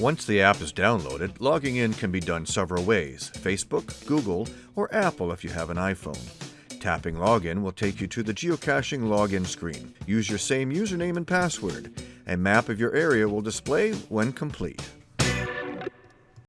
Once the app is downloaded, logging in can be done several ways Facebook, Google, or Apple if you have an iPhone. Tapping Login will take you to the geocaching login screen. Use your same username and password. A map of your area will display when complete.